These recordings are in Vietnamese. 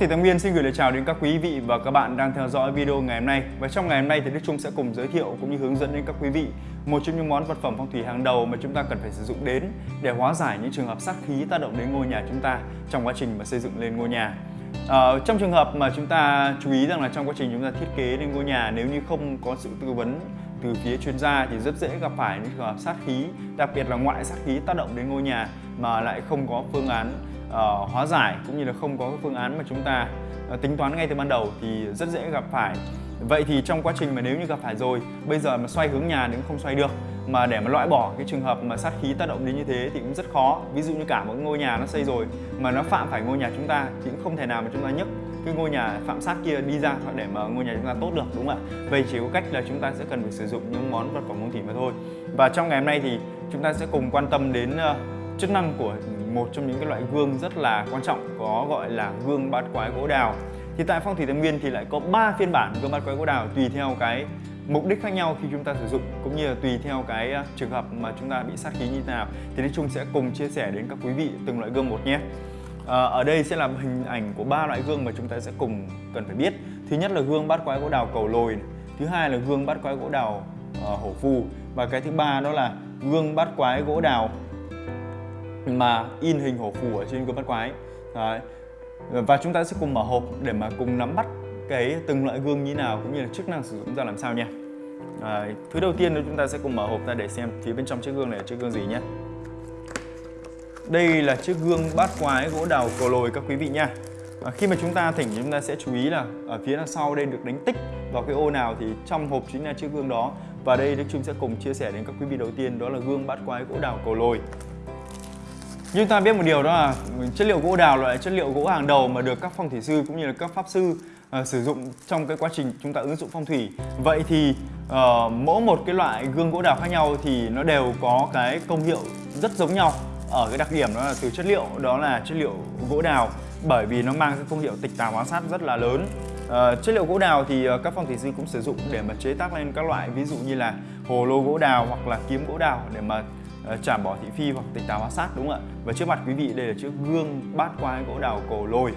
thì Tâm Nguyên xin gửi lời chào đến các quý vị và các bạn đang theo dõi video ngày hôm nay. Và trong ngày hôm nay thì Đức Trung sẽ cùng giới thiệu cũng như hướng dẫn đến các quý vị một trong những món vật phẩm phong thủy hàng đầu mà chúng ta cần phải sử dụng đến để hóa giải những trường hợp sát khí tác động đến ngôi nhà chúng ta trong quá trình mà xây dựng lên ngôi nhà. À, trong trường hợp mà chúng ta chú ý rằng là trong quá trình chúng ta thiết kế lên ngôi nhà nếu như không có sự tư vấn từ phía chuyên gia thì rất dễ gặp phải những trường hợp sát khí, đặc biệt là ngoại sát khí tác động đến ngôi nhà mà lại không có phương án uh, hóa giải cũng như là không có phương án mà chúng ta uh, tính toán ngay từ ban đầu thì rất dễ gặp phải. Vậy thì trong quá trình mà nếu như gặp phải rồi bây giờ mà xoay hướng nhà cũng không xoay được. Mà để mà loại bỏ cái trường hợp mà sát khí tác động đến như thế thì cũng rất khó. Ví dụ như cả một ngôi nhà nó xây rồi mà nó phạm phải ngôi nhà chúng ta thì cũng không thể nào mà chúng ta nhấc cái ngôi nhà phạm sát kia đi ra để mà ngôi nhà chúng ta tốt được đúng không ạ? Vậy chỉ có cách là chúng ta sẽ cần phải sử dụng những món vật phẩm phong thủy mà thôi. Và trong ngày hôm nay thì chúng ta sẽ cùng quan tâm đến uh, chức năng của một trong những cái loại gương rất là quan trọng có gọi là gương bát quái gỗ đào. Thì tại phong thủy tam nguyên thì lại có 3 phiên bản gương bát quái gỗ đào tùy theo cái mục đích khác nhau khi chúng ta sử dụng cũng như là tùy theo cái à, trường hợp mà chúng ta bị sát khí như thế nào. Thì nói chung sẽ cùng chia sẻ đến các quý vị từng loại gương một nhé. À, ở đây sẽ là hình ảnh của ba loại gương mà chúng ta sẽ cùng cần phải biết. Thứ nhất là gương bát quái gỗ đào cầu lồi thứ hai là gương bát quái gỗ đào uh, hổ phù và cái thứ ba đó là gương bát quái gỗ đào mà in hình hổ phù ở trên gương bát quái Đấy. và chúng ta sẽ cùng mở hộp để mà cùng nắm bắt cái từng loại gương như nào cũng như là chức năng sử dụng ra làm sao nha. À, thứ đầu tiên chúng ta sẽ cùng mở hộp ra để xem phía bên trong chiếc gương này là chiếc gương gì nhé. Đây là chiếc gương bát quái gỗ đào cầu lồi các quý vị nha. À, khi mà chúng ta thỉnh chúng ta sẽ chú ý là ở phía đằng sau đây được đánh tích vào cái ô nào thì trong hộp chính là chiếc gương đó. Và đây Đức Trung sẽ cùng chia sẻ đến các quý vị đầu tiên đó là gương bát quái gỗ đào cầu lồi như ta biết một điều đó là chất liệu gỗ đào loại chất liệu gỗ hàng đầu mà được các phong thủy sư cũng như là các pháp sư uh, sử dụng trong cái quá trình chúng ta ứng dụng phong thủy. Vậy thì uh, mỗi một cái loại gương gỗ đào khác nhau thì nó đều có cái công hiệu rất giống nhau ở cái đặc điểm đó là từ chất liệu đó là chất liệu gỗ đào bởi vì nó mang cái công hiệu tịch tà hóa sát rất là lớn. Uh, chất liệu gỗ đào thì uh, các phong thủy sư cũng sử dụng để mà chế tác lên các loại ví dụ như là hồ lô gỗ đào hoặc là kiếm gỗ đào để mà Ờ, chảm bỏ thị phi hoặc tỉnh táo hóa sát đúng không ạ? Và trước mặt quý vị đây là chiếc gương bát quái gỗ đào cổ lồi.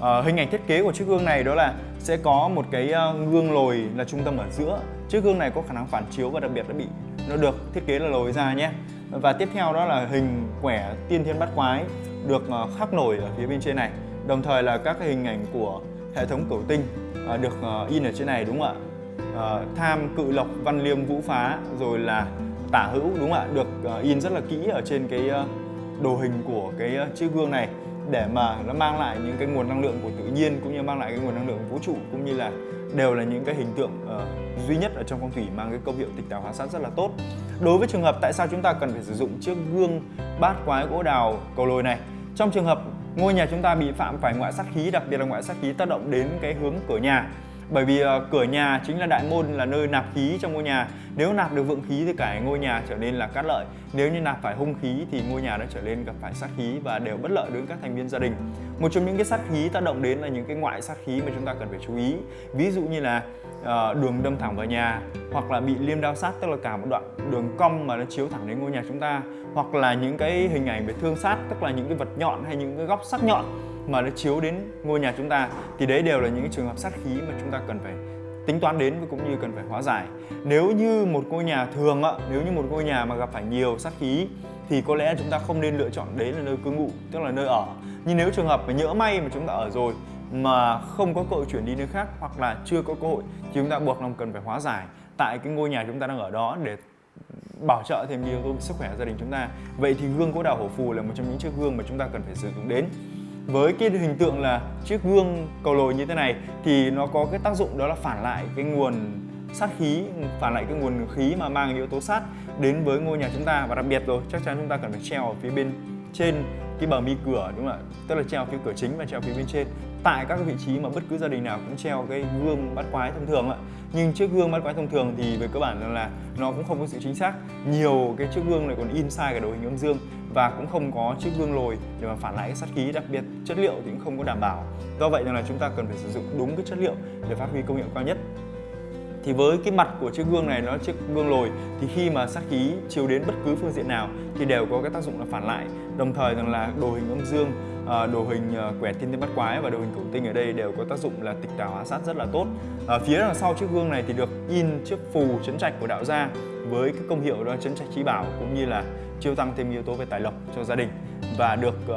À, hình ảnh thiết kế của chiếc gương này đó là sẽ có một cái ờ, gương lồi là trung tâm ở giữa. Chiếc gương này có khả năng phản chiếu và đặc biệt nó bị nó được thiết kế là lồi ra nhé. Và tiếp theo đó là hình quẻ tiên thiên bát quái được khắc nổi ở phía bên trên này. Đồng thời là các hình ảnh của hệ thống cửu tinh được in ở trên này đúng không ạ? tham cự lộc văn liêm vũ phá rồi là tả hữu đúng không ạ? Được ờ, in rất là kỹ ở trên cái ờ, đồ hình của cái ờ, chiếc gương này để mà nó mang lại những cái nguồn năng lượng của tự nhiên cũng như mang lại cái nguồn năng lượng vũ trụ cũng như là đều là những cái hình tượng uh, duy nhất ở trong phong thủy mang cái công hiệu tịch tào hóa sát rất là tốt. Đối với trường hợp tại sao chúng ta cần phải sử dụng chiếc gương bát quái gỗ đào cầu lồi này? Trong trường hợp ngôi nhà chúng ta bị phạm phải ngoại sát khí đặc biệt là ngoại sát khí tác động đến cái hướng cửa nhà bởi vì uh, cửa nhà chính là đại môn là nơi nạp khí trong ngôi nhà. Nếu nạp được vượng khí thì cả ngôi nhà trở nên là cát lợi. Nếu như nạp phải hung khí thì ngôi nhà đã trở nên gặp phải sát khí và đều bất lợi đối với các thành viên gia đình. Một trong những cái sát khí tác động đến là những cái ngoại sát khí mà chúng ta cần phải chú ý. Ví dụ như là uh, đường đâm thẳng vào nhà hoặc là bị liêm đao sát tức là cả một đoạn đường cong mà nó chiếu thẳng đến ngôi nhà chúng ta. Hoặc là những cái hình ảnh về thương sát tức là những cái vật nhọn hay những cái góc sắc nhọn mà nó chiếu đến ngôi nhà chúng ta, thì đấy đều là những trường hợp sát khí mà chúng ta cần phải tính toán đến và cũng như cần phải hóa giải. Nếu như một ngôi nhà thường ạ nếu như một ngôi nhà mà gặp phải nhiều sát khí, thì có lẽ chúng ta không nên lựa chọn đấy là nơi cư ngụ, tức là nơi ở. Nhưng nếu trường hợp mà nhỡ may mà chúng ta ở rồi mà không có cơ hội chuyển đi nơi khác hoặc là chưa có cơ hội, thì chúng ta buộc lòng cần phải hóa giải tại cái ngôi nhà chúng ta đang ở đó để bảo trợ thêm nhiều sức khỏe gia đình chúng ta. Vậy thì gương gỗ đào hổ phù là một trong những chiếc gương mà chúng ta cần phải sử dụng đến với cái hình tượng là chiếc gương cầu lồi như thế này thì nó có cái tác dụng đó là phản lại cái nguồn sát khí, phản lại cái nguồn khí mà mang yếu tố sát đến với ngôi nhà chúng ta. Và đặc biệt rồi, chắc chắn chúng ta cần phải treo ở phía bên trên cái bờ mi cửa, đúng không ạ? Tức là treo phía cửa chính và treo phía bên trên. Tại các vị trí mà bất cứ gia đình nào cũng treo cái gương bắt quái thông thường ạ nhưng chiếc gương mắt quái thông thường thì về cơ bản là nó cũng không có sự chính xác. Nhiều cái chiếc gương này còn in sai cái đồ hình âm dương và cũng không có chiếc gương lồi để mà phản lại cái sát khí đặc biệt. Chất liệu thì cũng không có đảm bảo. Do vậy nên là chúng ta cần phải sử dụng đúng cái chất liệu để phát huy công hiệu cao nhất. Thì với cái mặt của chiếc gương này, nó chiếc gương lồi, thì khi mà sát khí chiếu đến bất cứ phương diện nào thì đều có cái tác dụng là phản lại. Đồng thời rằng là đồ hình âm dương à, đồ hình quẻ quẹt thiên tinh bắt quái và đồ hình cổng tinh ở đây đều có tác dụng là tịch tà hóa sát rất là tốt. À, phía đằng sau chiếc gương này thì được in chiếc phù chấn trạch của đạo gia với cái công hiệu đó chấn trạch trí bảo cũng như là chiêu tăng thêm yếu tố về tài lộc cho gia đình và được uh,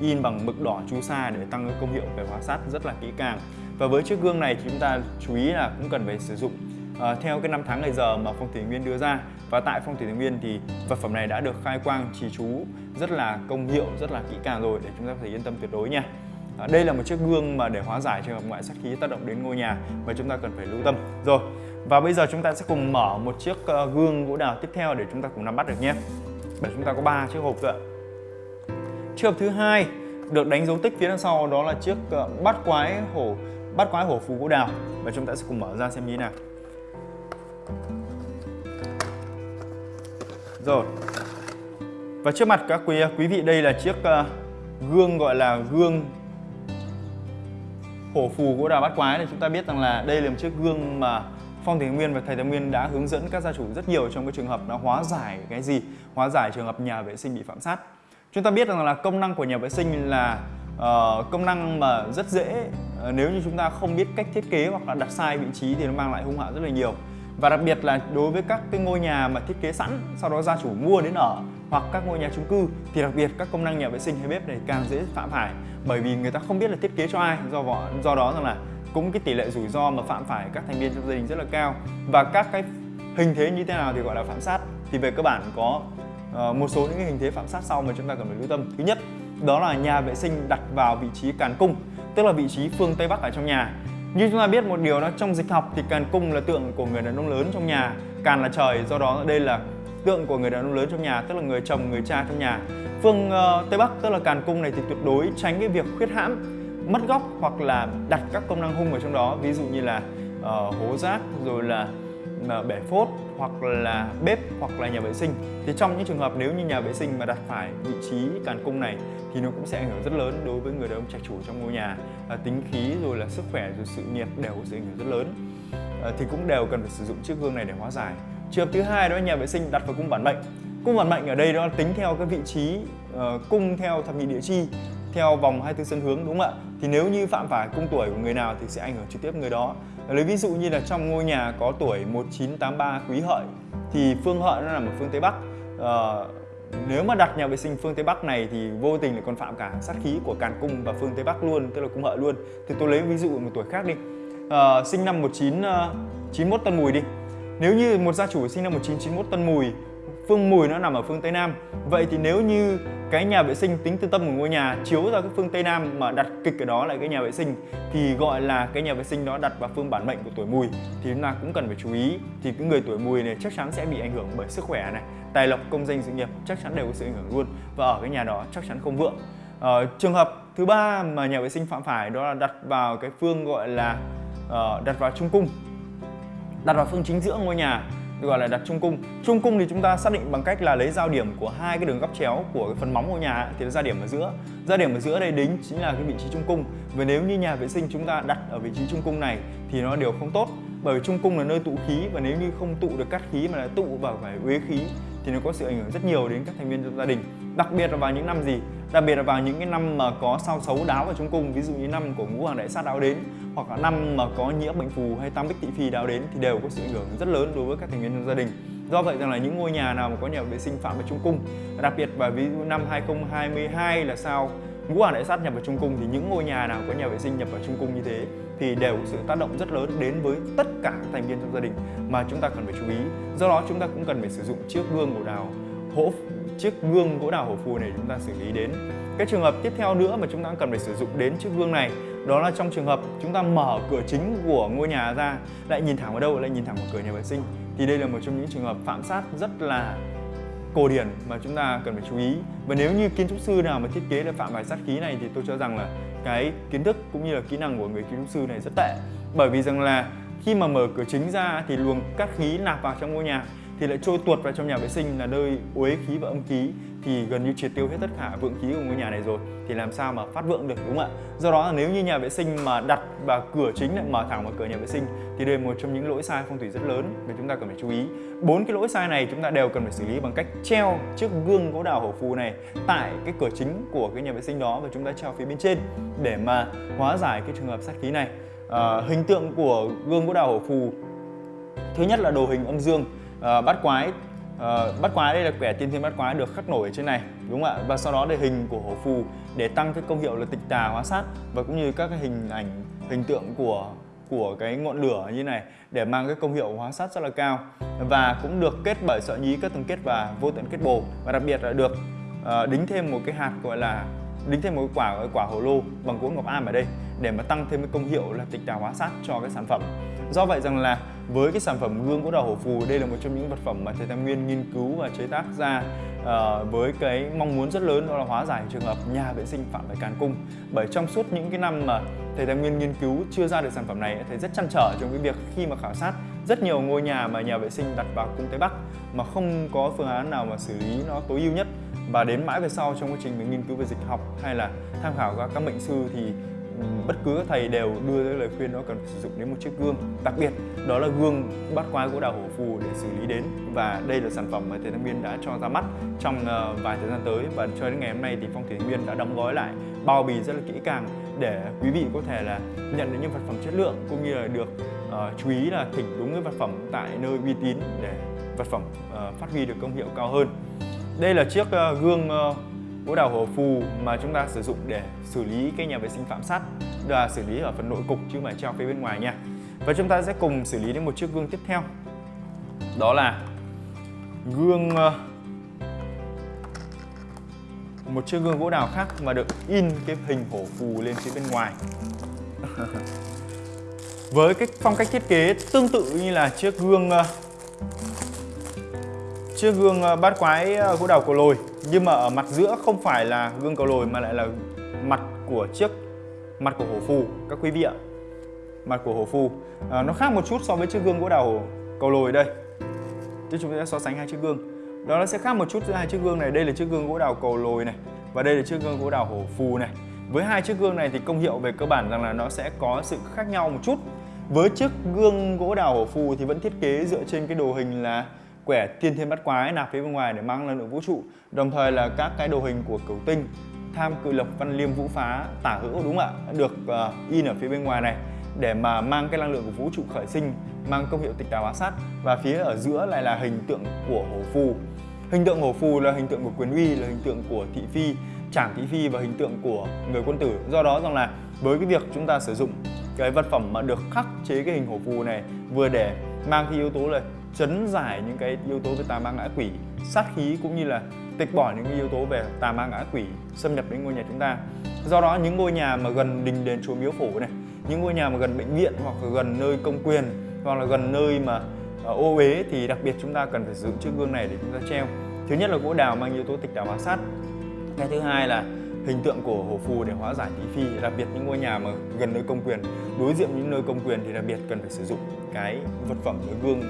in bằng mực đỏ chu sa để tăng công hiệu về hóa sát rất là kỹ càng. Và với chiếc gương này thì chúng ta chú ý là cũng cần phải sử dụng uh, theo cái năm tháng ngày giờ mà phong thủy nguyên đưa ra và tại phong thủy nguyên thì vật phẩm này đã được khai quang trì chú rất là công hiệu rất là kỹ càng rồi để chúng ta có thể yên tâm tuyệt đối nha. À, đây là một chiếc gương mà để hóa giải trường hợp ngoại sát khí tác động đến ngôi nhà mà chúng ta cần phải lưu tâm. Rồi và bây giờ chúng ta sẽ cùng mở một chiếc ờ, gương gỗ đào tiếp theo để chúng ta cùng nắm bắt được nhé. Bởi chúng ta có ba chiếc hộp rồi chiếc hộp thứ hai được đánh dấu tích phía đằng sau đó là chiếc ờ, bát quái hổ bát quái hổ phù gỗ đào. Và chúng ta sẽ cùng mở ra xem như thế nào. Rồi. Và trước mặt các quý quý vị đây là chiếc uh, gương gọi là gương hổ phù của đào bát quái này chúng ta biết rằng là đây là một chiếc gương mà Phong Thủy Nguyên và Thầy Thái Nguyên đã hướng dẫn các gia chủ rất nhiều trong cái trường hợp nó hóa giải cái gì? Hóa giải trường hợp nhà vệ sinh bị phạm sát. Chúng ta biết rằng là công năng của nhà vệ sinh là uh, công năng mà rất dễ uh, nếu như chúng ta không biết cách thiết kế hoặc là đặt sai vị trí thì nó mang lại hung họa rất là nhiều và đặc biệt là đối với các cái ngôi nhà mà thiết kế sẵn, sau đó gia chủ mua đến ở, hoặc các ngôi nhà chung cư, thì đặc biệt các công năng nhà vệ sinh hay bếp này càng dễ phạm phải. Bởi vì người ta không biết là thiết kế cho ai, do do đó rằng là cũng cái tỷ lệ rủi ro mà phạm phải các thành viên trong gia đình rất là cao. Và các cái hình thế như thế nào thì gọi là phạm sát. Thì về cơ bản có ờ, một số những cái hình thế phạm sát sau mà chúng ta cần phải lưu tâm. Thứ nhất, đó là nhà vệ sinh đặt vào vị trí càn cung, tức là vị trí phương tây bắc ở trong nhà như chúng ta biết một điều đó trong dịch học thì càn cung là tượng của người đàn ông lớn trong nhà, càn là trời, do đó đây là tượng của người đàn ông lớn trong nhà, tức là người chồng, người cha trong nhà. Phương uh, Tây Bắc tức là càn cung này thì tuyệt đối tránh cái việc khuyết hãm, mất góc hoặc là đặt các công năng hung ở trong đó, ví dụ như là uh, hố rác rồi là bể phốt hoặc là bếp hoặc là nhà vệ sinh. Thì trong những trường hợp nếu như nhà vệ sinh mà đặt phải vị trí càn cung này thì nó cũng sẽ ảnh hưởng rất lớn đối với người đàn ông trạch chủ trong ngôi nhà à, tính khí rồi là sức khỏe rồi sự nghiệp đều có sự ảnh hưởng rất lớn à, thì cũng đều cần phải sử dụng chiếc gương này để hóa giải trường hợp thứ hai đó là nhà vệ sinh đặt vào cung bản mệnh cung bản mệnh ở đây đó là tính theo cái vị trí uh, cung theo thập nhị địa chi theo vòng 24 sân hướng đúng không ạ? Thì nếu như phạm phải cung tuổi của người nào thì sẽ ảnh hưởng trực tiếp người đó. Lấy ví dụ như là trong ngôi nhà có tuổi 1983 quý hợi thì phương hợi nó nằm ở phương Tây Bắc. à, nếu mà đặt nhà vệ sinh phương Tây Bắc này thì vô tình lại còn phạm cả sát khí của Càn Cung và phương Tây Bắc luôn, tức là cung hợi luôn. Thì tôi lấy ví dụ một tuổi khác đi. À, sinh năm 1991 ờ, Tân Mùi đi. Nếu như một gia chủ sinh năm 1991 Tân Mùi, phương Mùi nó nằm ở phương Tây Nam. Vậy thì nếu như cái nhà vệ sinh tính từ tâm của ngôi nhà chiếu ra cái phương Tây Nam mà đặt kịch ở đó lại cái nhà vệ sinh thì gọi là cái nhà vệ sinh đó đặt vào phương bản mệnh của tuổi mùi. Thì chúng ta cũng cần phải chú ý. Thì cái người tuổi mùi này chắc chắn sẽ bị ảnh hưởng bởi sức khỏe này tài lộc công danh sự nghiệp chắc chắn đều có sự ảnh hưởng luôn. Và ở cái nhà đó chắc chắn không vượng. Ờ, trường hợp thứ ba mà nhà vệ sinh phạm phải đó là đặt vào cái phương gọi là uh, đặt vào trung cung đặt vào phương chính giữa ngôi nhà gọi là đặt trung cung. Trung cung thì chúng ta xác định bằng cách là lấy giao điểm của hai cái đường góc chéo của cái phần móng ngôi nhà thì ra điểm ở giữa. Ra điểm ở giữa đây đính chính là cái vị trí trung cung. Và nếu như nhà vệ sinh chúng ta đặt ở vị trí trung cung này thì nó đều không tốt, bởi trung cung là nơi tụ khí và nếu như không tụ được cắt khí mà là tụ vào phải uế khí thì nó có sự ảnh hưởng rất nhiều đến các thành viên trong gia đình, đặc biệt là vào những năm gì đặc biệt là vào những cái năm mà có sao xấu đáo vào trong cung, ví dụ như năm của ngũ hoàng đại sát đáo đến, hoặc là năm mà có nhiễm bệnh phù hay tam bích tỵ phi đáo đến thì đều có sự ảnh hưởng rất lớn đối với các thành viên trong gia đình. Do vậy rằng là những ngôi nhà nào mà có nhà vệ sinh phạm vào trung cung, đặc biệt và ví dụ năm 2022 là sao ngũ hoàng đại sát nhập vào trung cung thì những ngôi nhà nào có nhà vệ sinh nhập vào trung cung như thế thì đều có sự tác động rất lớn đến với tất cả các thành viên trong gia đình mà chúng ta cần phải chú ý. Do đó chúng ta cũng cần phải sử dụng chiếc gương của đào hỗ chiếc gương gỗ đào hổ phù này chúng ta xử lý đến. Cái trường hợp tiếp theo nữa mà chúng ta cần phải sử dụng đến chiếc gương này, đó là trong trường hợp chúng ta mở cửa chính của ngôi nhà ra, lại nhìn thẳng vào đâu? Lại nhìn thẳng vào cửa nhà vệ sinh. Thì đây là một trong những trường hợp phạm sát rất là cổ điển mà chúng ta cần phải chú ý. Và nếu như kiến trúc sư nào mà thiết kế được phạm phải sát khí này thì tôi cho rằng là cái kiến thức cũng như là kỹ năng của người kiến trúc sư này rất tệ. Bởi vì rằng là khi mà mở cửa chính ra thì luồng cát khí nạp vào trong ngôi nhà thì lại trôi tuột vào trong nhà vệ sinh là nơi uế khí và âm khí. Thì gần như triệt tiêu hết tất cả vượng khí của ngôi nhà này rồi. Thì làm sao mà phát vượng được đúng không ạ? Do đó là nếu như nhà vệ sinh mà đặt và cửa chính lại mở thẳng vào cửa nhà vệ sinh thì đây là một trong những lỗi sai phong thủy rất lớn mà chúng ta cần phải chú ý. Bốn cái lỗi sai này chúng ta đều cần phải xử lý bằng cách treo chiếc gương gỗ đào hổ phù này tại cái cửa chính của cái nhà vệ sinh đó và chúng ta treo phía bên trên để mà hóa giải cái trường hợp sát khí này. À, hình tượng của gương gỗ đào hổ phù thứ nhất là đồ hình âm dương à, bát quái à, bát quái đây là quẻ tiên thiên bát quái được khắc nổi ở trên này đúng không ạ? Và sau đó để hình của hổ phù để tăng cái công hiệu là tịch tà hóa sát và cũng như các cái hình ảnh hình tượng của của cái ngọn lửa như này để mang cái công hiệu hóa sát rất là cao. Và cũng được kết bởi sợi nhí các tầng kết và vô tận kết bồ. Và đặc biệt là được uh, đính thêm một cái hạt gọi là đính thêm một quả quả hồ lô bằng gỗ ngọc am ở đây để mà tăng thêm cái công hiệu là tịch tà hóa sát cho cái sản phẩm. Do vậy rằng là với cái sản phẩm gương gỗ đào hổ phù đây là một trong những vật phẩm mà thầy Tam Nguyên nghiên cứu và chế tác ra uh, với cái mong muốn rất lớn đó là hóa giải trường hợp nhà vệ sinh phạm phải càn cung. Bởi trong suốt những cái năm mà thầy Tam Nguyên nghiên cứu chưa ra được sản phẩm này thầy rất chăn trở trong cái việc khi mà khảo sát rất nhiều ngôi nhà mà nhà vệ sinh đặt vào cung Tây Bắc mà không có phương án nào mà xử lý nó tối ưu nhất. Và đến mãi về sau trong quá trình mình nghiên cứu về dịch học hay là tham khảo các các mệnh sư thì bất cứ các thầy đều đưa ra lời khuyên nó cần phải sử dụng đến một chiếc gương đặc biệt đó là gương bát quái gỗ đào hổ phù để xử lý đến. Và đây là sản phẩm mà thầy Thanh biên đã cho ra mắt trong ờ, vài thời gian tới. Và cho đến ngày hôm nay thì phong thủy biên đã đóng gói lại bao bì rất là kỹ càng để quý vị có thể là nhận được những vật phẩm chất lượng cũng như là được uh, chú ý là thỉnh đúng cái vật phẩm tại nơi uy tín để vật phẩm uh, phát huy được công hiệu cao hơn. Đây là chiếc uh, gương uh, gỗ đào hồ phù mà chúng ta sử dụng để xử lý cái nhà vệ sinh phạm sắt là xử lý ở phần nội cục chứ không phải treo phía bên ngoài nha. Và chúng ta sẽ cùng xử lý đến một chiếc gương tiếp theo. Đó là gương ờ, một chiếc gương gỗ đào khác mà được in cái hình hổ phù lên phía bên ngoài. Với cái phong cách thiết kế tương tự như là chiếc gương ờ, chiếc gương ờ, bát quái gỗ đào cổ lồi nhưng mà ở mặt giữa không phải là gương cầu lồi mà lại là mặt của chiếc mặt của hổ phù các quý vị ạ. Mặt của hổ phù. À, nó khác một chút so với chiếc gương gỗ đào cầu lồi đây. Chứ chúng ta sẽ so sánh hai chiếc gương. Đó nó sẽ khác một chút giữa hai chiếc gương này. Đây là chiếc gương gỗ đào cầu lồi này và đây là chiếc gương gỗ đào hổ phù này. Với hai chiếc gương này thì công hiệu về cơ bản rằng là nó sẽ có sự khác nhau một chút. Với chiếc gương gỗ đào hổ phù thì vẫn thiết kế dựa trên cái đồ hình là quẻ tiên thiên bắt quái nạp phía bên ngoài để mang năng lượng vũ trụ. Đồng thời là các cái đồ hình của cửu tinh tham cự lộc văn liêm vũ phá tả hữu đúng không ạ? Được uh, in ở phía bên ngoài này để mà mang cái năng lượng của vũ trụ khởi sinh mang công hiệu tịch đào hóa sát. Và phía ở giữa lại là hình tượng của hổ phù. Hình tượng hổ phù là hình tượng của quyền uy là hình tượng của thị phi trảng thị phi và hình tượng của người quân tử. Do đó rằng là với cái việc chúng ta sử dụng cái vật phẩm mà được khắc chế cái hình hổ phù này vừa để mang cái yếu tố là chấn giải những cái yếu tố về tà ma ngã quỷ, sát khí cũng như là tịch bỏ những cái yếu tố về tà ma ngã quỷ, xâm nhập đến ngôi nhà chúng ta. Do đó, những ngôi nhà mà gần đình đền chùa miếu phủ này, những ngôi nhà mà gần bệnh viện hoặc là gần nơi công quyền, hoặc là gần nơi mà ờ, ô uế thì đặc biệt chúng ta cần phải giữ chiếc gương này để chúng ta treo. Thứ nhất là gỗ đào mang yếu tố tịch đào hóa sát. Cái thứ hai là hình tượng của hổ phù để hóa giải thị phi, đặc biệt những ngôi nhà mà gần nơi công quyền. Đối diện những nơi công quyền thì đặc biệt cần phải sử dụng cái vật phẩm với gương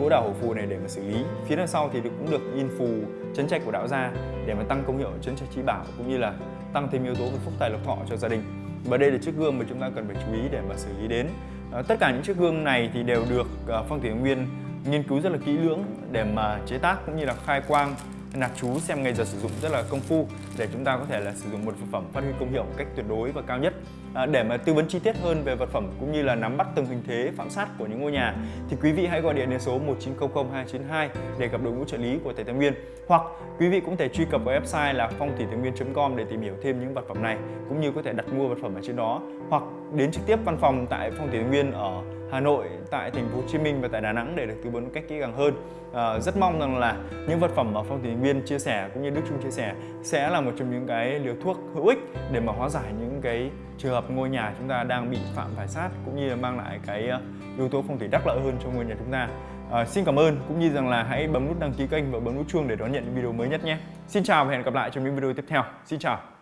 gỗ đào hổ phù này để mà xử lý. Phía đằng sau thì cũng được in phù chấn trạch của đạo gia để mà tăng công hiệu chấn trạch trí bảo cũng như là tăng thêm yếu tố về phúc tài lộc thọ cho gia đình. Và đây là chiếc gương mà chúng ta cần phải chú ý để mà xử lý đến. À, tất cả những chiếc gương này thì đều được ờ, phong thủy nguyên nghiên cứu rất là kỹ lưỡng để mà chế tác cũng như là khai quang nạp chú xem ngày giờ sử dụng rất là công phu để chúng ta có thể là sử dụng một vật phẩm phát huy công hiệu một cách tuyệt đối và cao nhất à, để mà tư vấn chi tiết hơn về vật phẩm cũng như là nắm bắt từng hình thế phạm sát của những ngôi nhà thì quý vị hãy gọi điện đến số 1900 292 để gặp đội ngũ trợ lý của thầy Thái Nguyên. Hoặc quý vị cũng thể truy cập vào website là phongthỉ nguyên com để tìm hiểu thêm những vật phẩm này cũng như có thể đặt mua vật phẩm ở trên đó. Hoặc đến trực tiếp văn phòng tại phong thủy thái nguyên ở Hà Nội, tại thành phố Hồ Chí Minh và tại Đà Nẵng để được tư vấn một cách kỹ càng hơn. À, rất mong rằng là những vật phẩm mà Phong Thủy Nguyên chia sẻ cũng như Đức Trung chia sẻ sẽ là một trong những cái liều thuốc hữu ích để mà hóa giải những cái trường hợp ngôi nhà chúng ta đang bị phạm phải sát cũng như là mang lại cái ờ, yếu tố phong thủy đắc lợi hơn cho ngôi nhà chúng ta. À, xin cảm ơn cũng như rằng là hãy bấm nút đăng ký kênh và bấm nút chuông để đón nhận những video mới nhất nhé. Xin chào và hẹn gặp lại trong những video tiếp theo. Xin chào.